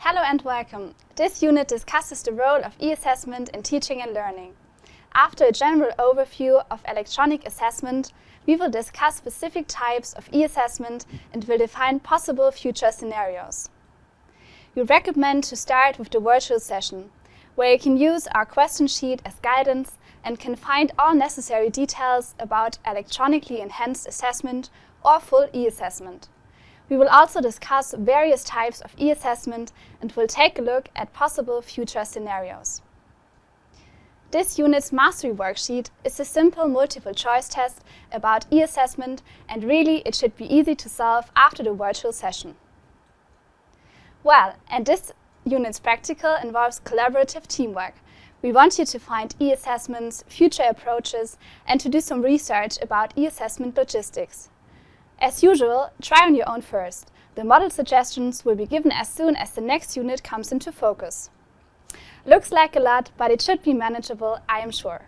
Hello and welcome. This unit discusses the role of e-assessment in teaching and learning. After a general overview of electronic assessment, we will discuss specific types of e-assessment and will define possible future scenarios. We recommend to start with the virtual session, where you can use our question sheet as guidance and can find all necessary details about electronically enhanced assessment or full e-assessment. We will also discuss various types of e-assessment and will take a look at possible future scenarios. This unit's mastery worksheet is a simple multiple choice test about e-assessment and really it should be easy to solve after the virtual session. Well, and this unit's practical involves collaborative teamwork. We want you to find e-assessments, future approaches, and to do some research about e-assessment logistics. As usual, try on your own first. The model suggestions will be given as soon as the next unit comes into focus. Looks like a lot, but it should be manageable, I am sure.